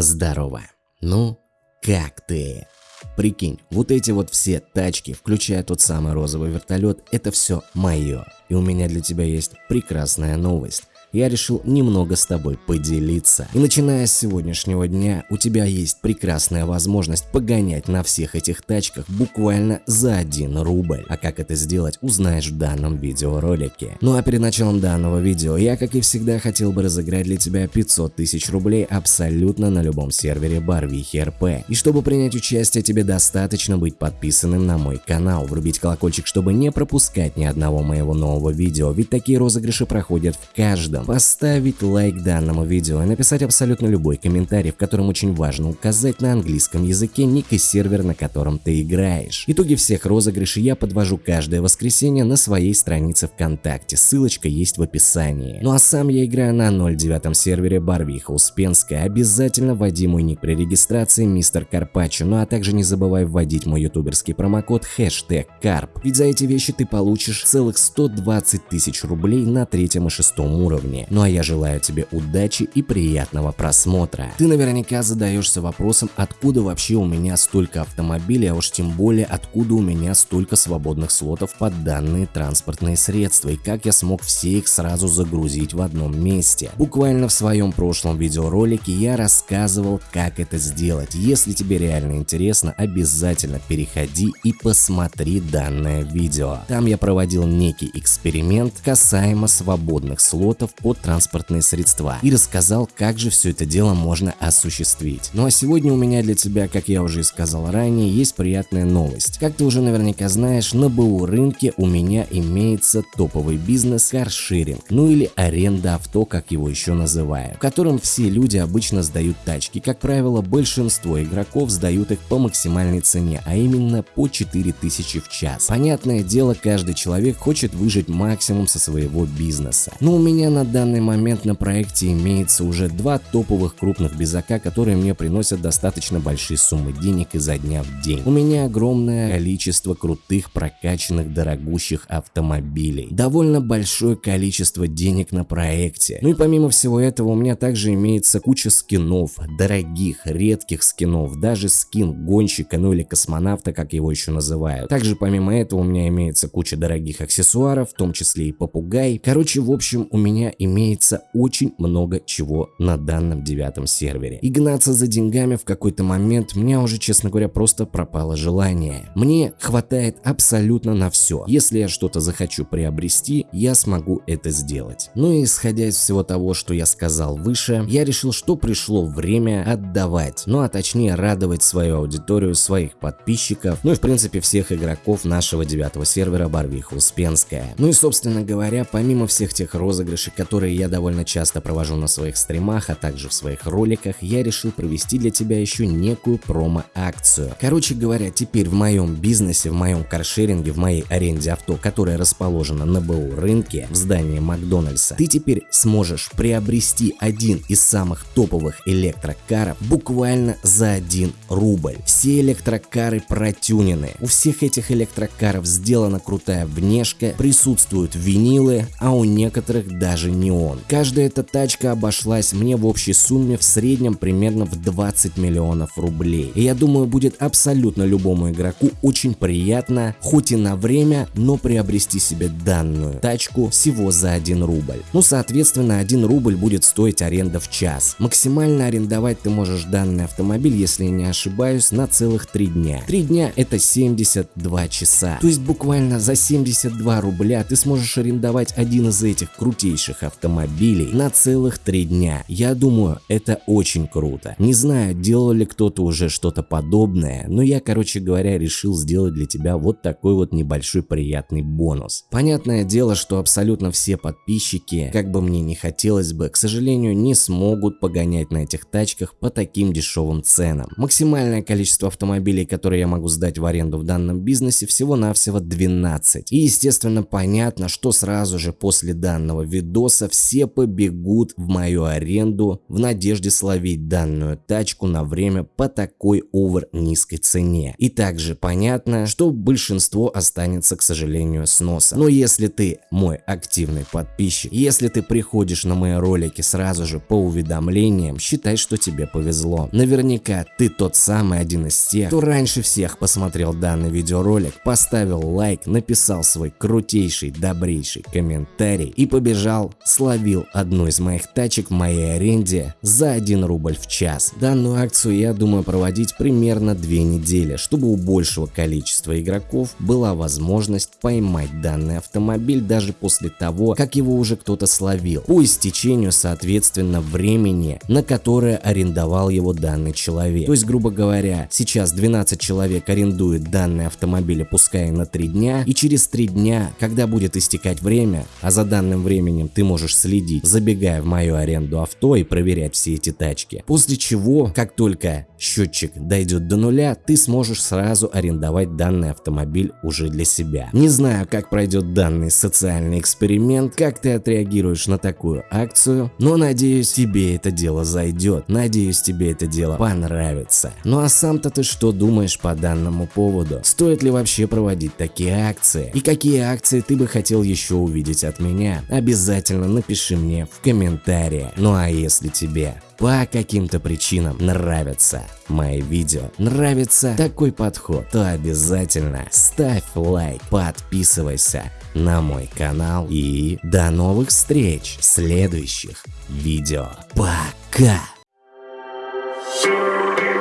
Здорово. Ну, как ты? Прикинь, вот эти вот все тачки, включая тот самый розовый вертолет, это все мое. И у меня для тебя есть прекрасная новость я решил немного с тобой поделиться. И начиная с сегодняшнего дня, у тебя есть прекрасная возможность погонять на всех этих тачках буквально за 1 рубль. А как это сделать, узнаешь в данном видеоролике. Ну а перед началом данного видео, я как и всегда хотел бы разыграть для тебя 500 тысяч рублей абсолютно на любом сервере Барвихи РП. И чтобы принять участие, тебе достаточно быть подписанным на мой канал, врубить колокольчик, чтобы не пропускать ни одного моего нового видео, ведь такие розыгрыши проходят в каждом видом, поставить лайк данному видео и написать абсолютно любой комментарий, в котором очень важно указать на английском языке ник и сервер, на котором ты играешь. Итоги всех розыгрышей я подвожу каждое воскресенье на своей странице ВКонтакте, ссылочка есть в описании. Ну а сам я играю на 09 сервере Барвиха Успенская, обязательно вводи мой ник при регистрации мистер Карпачо, ну а также не забывай вводить мой ютуберский промокод хэштег Карп, ведь за эти вещи ты получишь целых 120 тысяч рублей на третьем и шестом уровне уровне. Ну а я желаю тебе удачи и приятного просмотра. Ты наверняка задаешься вопросом, откуда вообще у меня столько автомобилей, а уж тем более откуда у меня столько свободных слотов под данные транспортные средства и как я смог все их сразу загрузить в одном месте. Буквально в своем прошлом видеоролике я рассказывал, как это сделать. Если тебе реально интересно, обязательно переходи и посмотри данное видео. Там я проводил некий эксперимент касаемо свободных слотов под транспортные средства и рассказал, как же все это дело можно осуществить. Ну а сегодня у меня для тебя, как я уже и сказал ранее, есть приятная новость. Как ты уже наверняка знаешь, на БУ рынке у меня имеется топовый бизнес каршеринг, ну или аренда авто, как его еще называют, в котором все люди обычно сдают тачки. Как правило, большинство игроков сдают их по максимальной цене, а именно по 4000 в час. Понятное дело, каждый человек хочет выжить максимум со своего бизнеса. Но у меня на данный момент на проекте имеется уже два топовых крупных безака, которые мне приносят достаточно большие суммы денег изо дня в день. У меня огромное количество крутых, прокачанных, дорогущих автомобилей. Довольно большое количество денег на проекте. Ну и помимо всего этого у меня также имеется куча скинов, дорогих, редких скинов, даже скин гонщика, ну или космонавта, как его еще называют. Также помимо этого у меня имеется куча дорогих аксессуаров, в том числе и попугай. Короче, в общем, у меня имеется очень много чего на данном девятом сервере. И гнаться за деньгами в какой-то момент мне уже, честно говоря, просто пропало желание. Мне хватает абсолютно на все. Если я что-то захочу приобрести, я смогу это сделать. Ну и исходя из всего того, что я сказал выше, я решил, что пришло время отдавать, ну а точнее радовать свою аудиторию, своих подписчиков, ну и в принципе всех игроков нашего девятого сервера Барвиха Успенская. Ну и собственно говоря, помимо всех тех розыгрышей, которые я довольно часто провожу на своих стримах, а также в своих роликах, я решил провести для тебя еще некую промо-акцию. Короче говоря, теперь в моем бизнесе, в моем каршеринге, в моей аренде авто, которая расположена на БУ рынке в здании Макдональдса, ты теперь сможешь приобрести один из самых топовых электрокаров буквально за 1 рубль. Все электрокары протюнены. У всех этих электрокаров сделана крутая внешка, присутствуют винилы, а у некоторых даже не он. Каждая эта тачка обошлась мне в общей сумме в среднем примерно в 20 миллионов рублей. И я думаю будет абсолютно любому игроку очень приятно, хоть и на время, но приобрести себе данную тачку всего за 1 рубль. Ну соответственно 1 рубль будет стоить аренда в час. Максимально арендовать ты можешь данный автомобиль, если я не ошибаюсь, на целых 3 дня. 3 дня это 72 часа. То есть буквально за 72 рубля ты сможешь арендовать один из этих крутейших автомобилей на целых три дня. Я думаю, это очень круто. Не знаю, делал ли кто-то уже что-то подобное, но я, короче говоря, решил сделать для тебя вот такой вот небольшой приятный бонус. Понятное дело, что абсолютно все подписчики, как бы мне не хотелось бы, к сожалению, не смогут погонять на этих тачках по таким дешевым ценам. Максимальное количество автомобилей, которые я могу сдать в аренду в данном бизнесе, всего-навсего 12. И естественно понятно, что сразу же после данного видоса спроса, все побегут в мою аренду в надежде словить данную тачку на время по такой овер низкой цене. И также понятно, что большинство останется, к сожалению, с носа. Но если ты мой активный подписчик, если ты приходишь на мои ролики сразу же по уведомлениям, считай, что тебе повезло. Наверняка ты тот самый один из тех, кто раньше всех посмотрел данный видеоролик, поставил лайк, написал свой крутейший, добрейший комментарий и побежал, словил одну из моих тачек в моей аренде за 1 рубль в час. Данную акцию я думаю проводить примерно 2 недели, чтобы у большего количества игроков была возможность поймать данный автомобиль даже после того, как его уже кто-то словил, по истечению соответственно времени, на которое арендовал его данный человек. То есть грубо говоря, сейчас 12 человек арендует данный автомобиль, пускай на 3 дня, и через 3 дня, когда будет истекать время, а за данным временем ты можешь следить, забегая в мою аренду авто и проверять все эти тачки. После чего, как только счетчик дойдет до нуля, ты сможешь сразу арендовать данный автомобиль уже для себя. Не знаю, как пройдет данный социальный эксперимент, как ты отреагируешь на такую акцию, но надеюсь тебе это дело зайдет, надеюсь тебе это дело понравится. Ну а сам-то ты что думаешь по данному поводу? Стоит ли вообще проводить такие акции? И какие акции ты бы хотел еще увидеть от меня? Обязательно напиши мне в комментариях. Ну а если тебе по каким-то причинам нравятся мои видео, нравится такой подход, то обязательно ставь лайк, подписывайся на мой канал и до новых встреч в следующих видео. Пока!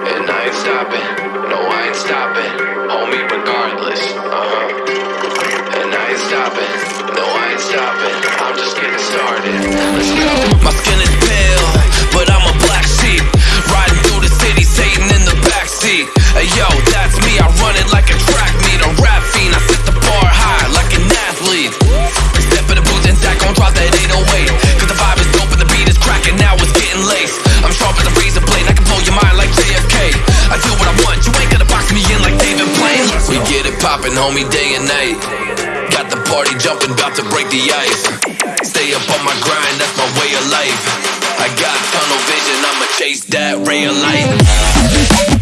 And I no I ain't stopping, My skin is pale, but I'm a black sheep, riding through the city, Satan in the backseat. Hey yo, that's me, I run it like a track meet, a rap fiend, I set the bar high like an athlete. Step in the booth and Zach gon' drop that 808, cause the vibe is dope and the beat is cracking, now it's getting laced. I'm sharp as a razor blade, I can blow your mind like JFK. I do what I want, you ain't gonna box me in like David Blaine. We get it poppin', homie, day and night. Got the party jumping, about to break the ice. Stay up on my grind, that's my way of life. I got tunnel vision, I'ma chase that ray of light.